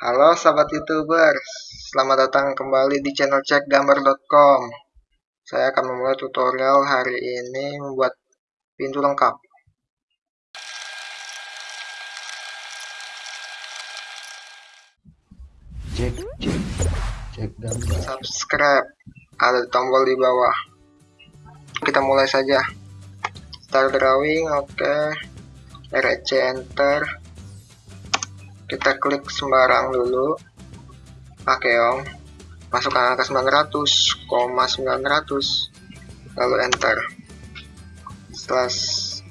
Halo sahabat youtuber, selamat datang kembali di channel cekgambar.com Saya akan memulai tutorial hari ini membuat pintu lengkap. Cek cek cek gambar. Subscribe, ada tombol di bawah. Kita mulai saja. Start drawing, oke. Okay. REC enter kita klik sembarang dulu. Pakeong masukkan angka 900, 900 lalu enter. Setelah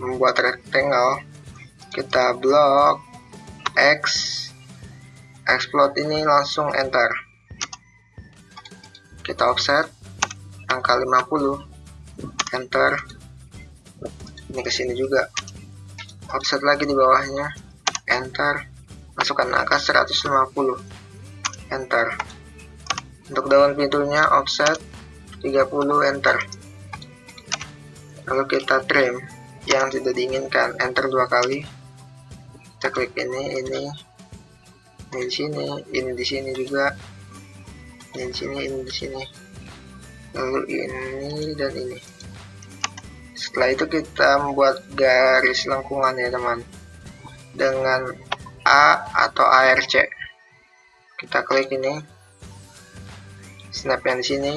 membuat rectangle kita blok X. Explode ini langsung enter. Kita offset. Angka 50 enter. Ini ke sini juga. Offset lagi di bawahnya. Enter masukkan angka 150 enter. Untuk daun pintunya offset 30 enter. Lalu kita trim yang tidak diinginkan. Enter dua kali. Kita klik ini ini ini di sini ini di sini juga. Ini di sini ini di sini. Lalu ini dan ini. Setelah itu kita membuat garis lengkungan ya teman. Dengan A atau ARC kita klik ini. Snap yang di sini.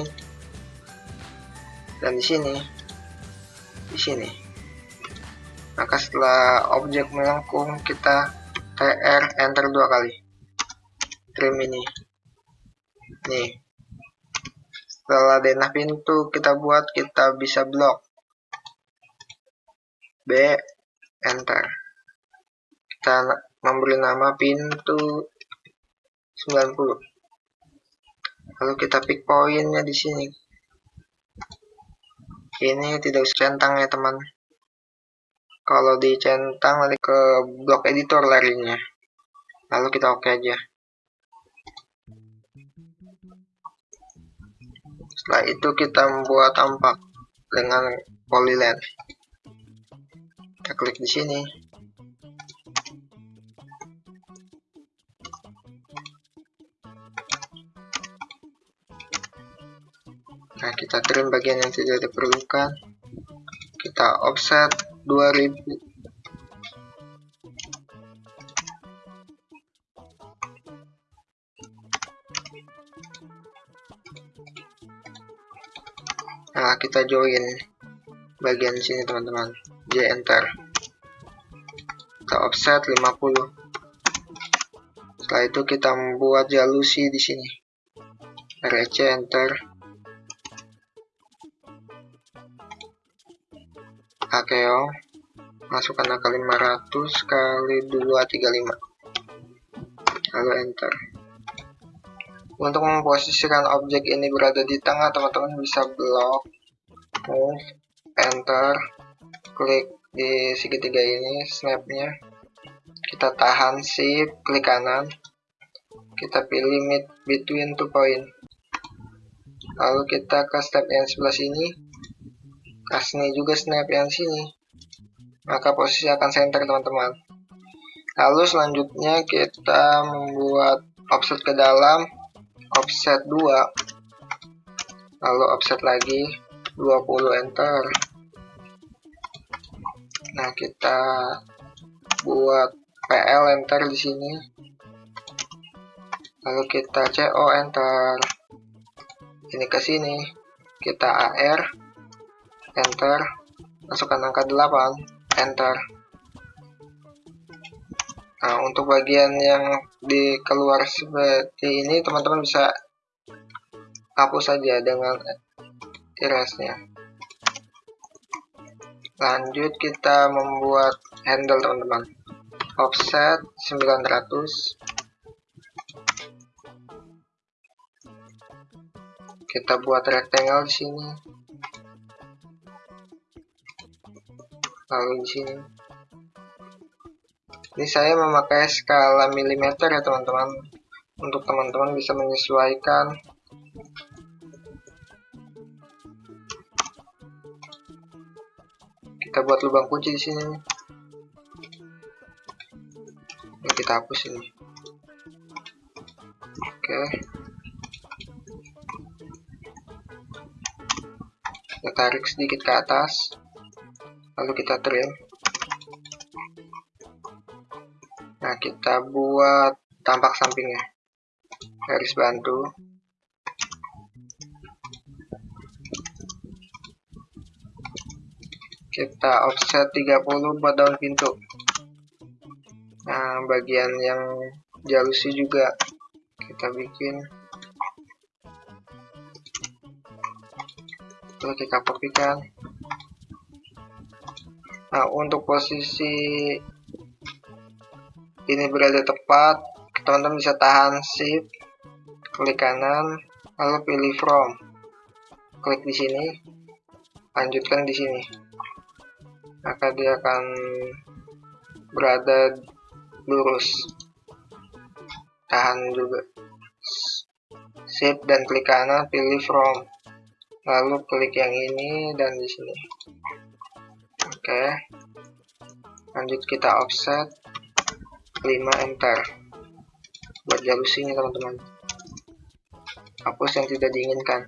Dan di sini. Di sini. Maka setelah objek melengkung kita TR enter dua kali. Trim ini. Nih. Setelah denah pintu kita buat kita bisa blok B enter. Kita memberi nama pintu. 90 lalu kita pick poinnya di sini. Ini tidak usah centang ya teman. Kalau dicentang nanti ke blok editor larinya. Lalu kita oke okay aja. Setelah itu kita membuat tampak dengan polyland kita klik di sini kita trim bagian yang tidak diperlukan. Kita offset 2000. Nah, kita join bagian sini teman-teman. J enter. Kita offset 50. Setelah itu kita membuat jalusi di sini. RC enter Akeo masukkan angka 500 kali 235 lalu enter. Untuk memposisikan objek ini berada di tengah teman-teman bisa blok move enter klik di segitiga ini snapnya. Kita tahan shift klik kanan. Kita pilih mid between two point. Lalu kita ke step yang sebelah sini Kasih juga snap yang sini. Maka posisi akan center teman-teman. Lalu selanjutnya kita membuat offset ke dalam, offset 2. Lalu offset lagi 20 enter. Nah, kita buat PL enter di sini. Lalu kita CO enter. Ini ke sini. Kita AR enter. Masukkan angka 8 enter. Nah untuk bagian yang di keluar seperti ini teman-teman bisa hapus saja dengan erase-nya lanjut kita membuat handle teman-teman. Offset 900 kita buat rectangle di sini lalu di sini ini saya memakai skala milimeter ya teman-teman. Untuk teman-teman bisa menyesuaikan. Kita buat lubang kunci di sini. Ini kita hapus ini. Oke. Kita tarik sedikit ke atas lalu kita trim nah kita buat tampak sampingnya. Garis bantu. Kita offset 30 buat daun pintu. Nah bagian yang jalusi juga kita bikin. Lalu kita kopikan nah untuk posisi ini berada tepat teman-teman bisa tahan shift klik kanan lalu pilih from. Klik di sini lanjutkan di sini. Maka dia akan berada lurus. Tahan juga. Shift dan klik kanan pilih from. Lalu klik yang ini dan di sini oke. Lanjut kita offset. 5 enter. Buat jalusinya teman-teman. Hapus yang tidak diinginkan.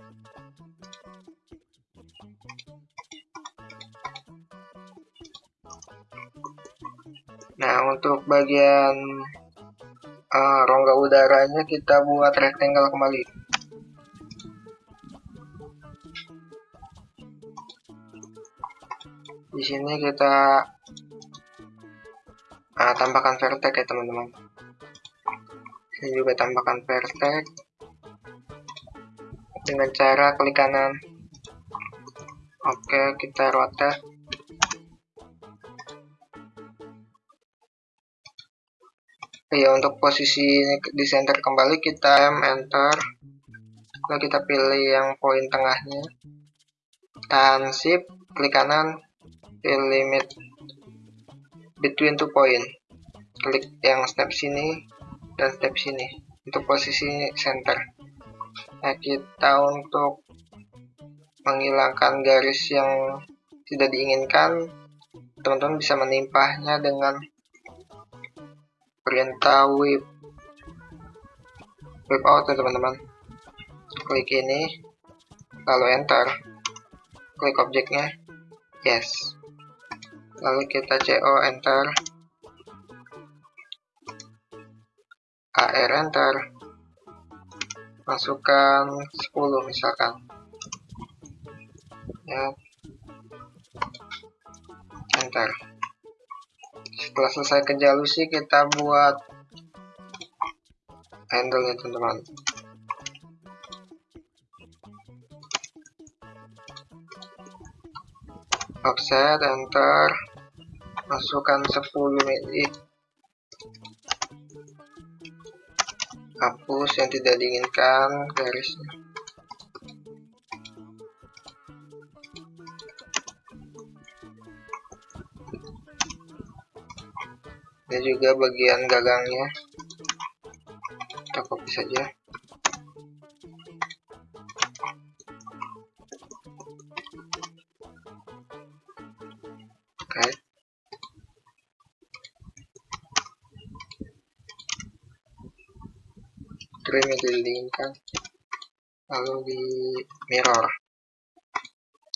Nah, untuk bagian uh, rongga udaranya kita buat rectangle kembali. Sini kita uh, tambahkan vertex ya teman-teman. Ini juga tambahkan vertex dengan cara klik kanan. Oke, kita rotate ya untuk posisi di center kembali kita M enter. Lalu kita pilih yang poin tengahnya. Tahan shift klik kanan limit between two point. Klik yang step sini dan step sini untuk posisi center. Nah kita untuk menghilangkan garis yang tidak diinginkan teman-teman bisa menimpahnya dengan perintah whip. Whip out ya teman-teman. Klik ini lalu enter. Klik objeknya yes lalu kita CO enter. AR enter. Masukkan 10 misalkan. Ya. Enter. Setelah selesai ke jalusi kita buat handle nya teman-teman offset enter. Masukkan 10 mili hapus yang tidak diinginkan garisnya. Ini juga bagian gagangnya. Kita copy saja diinginkan lalu di mirror.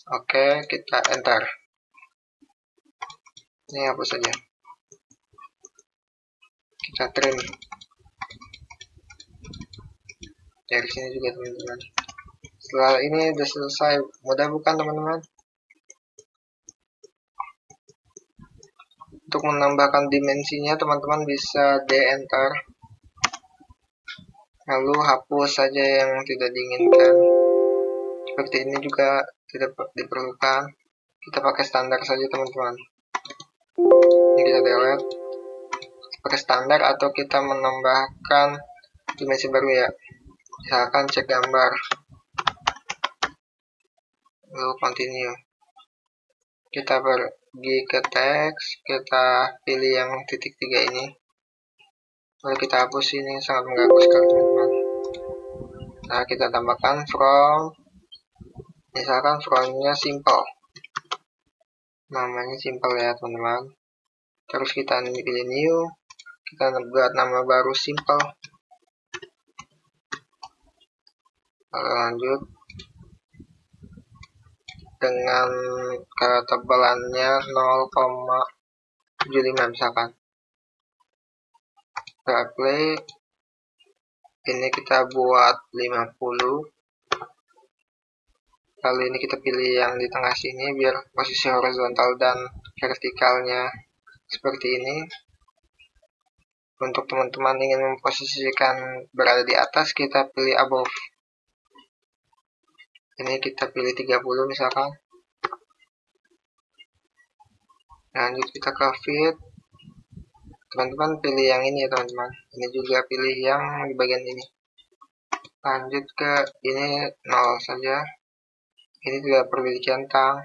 Oke kita enter. Ini hapus saja? Kita trim. Dari sini juga teman-teman. Setelah ini sudah selesai. Mudah bukan teman-teman? Untuk menambahkan dimensinya teman-teman bisa D enter lalu hapus saja yang tidak diinginkan. Seperti ini juga tidak diperlukan. Kita pakai standar saja teman-teman. Ini kita delete. Pakai standar atau kita menambahkan dimensi baru ya. Misalkan cek gambar. Lalu continue. Kita pergi ke teks. Kita pilih yang titik tiga ini. Lalu kita hapus ini sangat mengganggu sekali nah kita tambahkan from misalkan fromnya simple. Namanya simple ya teman-teman. Terus kita pilih new kita buat nama baru simple. Lalu lanjut. Dengan ketebalannya 0,75 misalkan. Kita play ini kita buat 50 lalu ini kita pilih yang di tengah sini biar posisi horizontal dan vertikalnya seperti ini. Untuk teman-teman ingin memposisikan berada di atas kita pilih above. Ini kita pilih 30 misalkan. Lanjut kita ke fit teman-teman pilih yang ini ya teman-teman. Ini juga pilih yang di bagian ini. Lanjut ke ini 0 saja. Ini juga perlu centang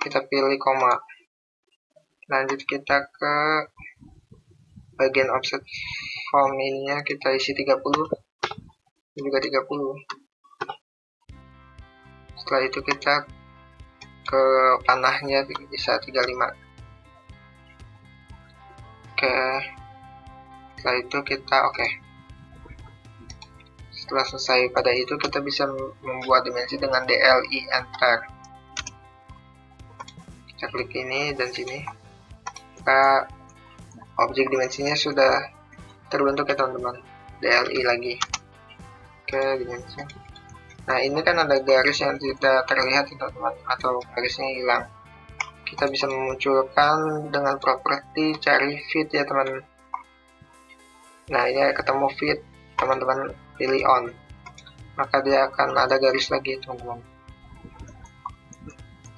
kita pilih koma. Lanjut kita ke bagian offset form ininya. Kita isi 30 ini juga 30 setelah itu kita ke panahnya bisa 35 oke. Setelah itu kita oke. Setelah selesai pada itu kita bisa membuat dimensi dengan DLI enter. Kita klik ini dan sini. Maka objek dimensinya sudah terbentuk ya teman-teman. DLI lagi. Oke dimensi. Nah ini kan ada garis yang tidak terlihat teman-teman atau garisnya hilang kita bisa memunculkan dengan properti cari fit ya teman. Nah ini ketemu fit teman-teman pilih on. Maka dia akan ada garis lagi teman-teman.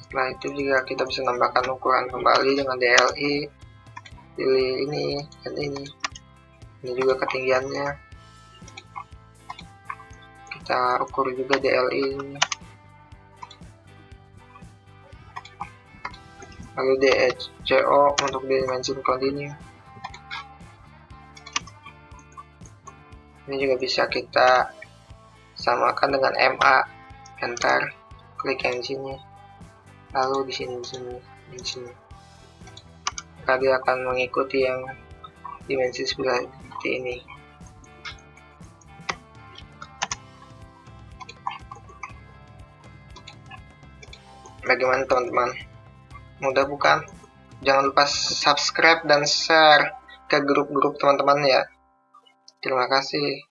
Setelah itu juga kita bisa nambahkan ukuran kembali dengan DLI pilih ini dan ini. Ini juga ketinggiannya. Kita ukur juga DLI ini lalu DHCO untuk dimensi continue. Ini juga bisa kita samakan dengan MA enter klik sini lalu di sini di sini di sini. Dia akan mengikuti yang dimensi seperti ini. Bagaimana teman-teman mudah bukan jangan lupa subscribe dan share ke grup-grup teman-teman ya Terima kasih.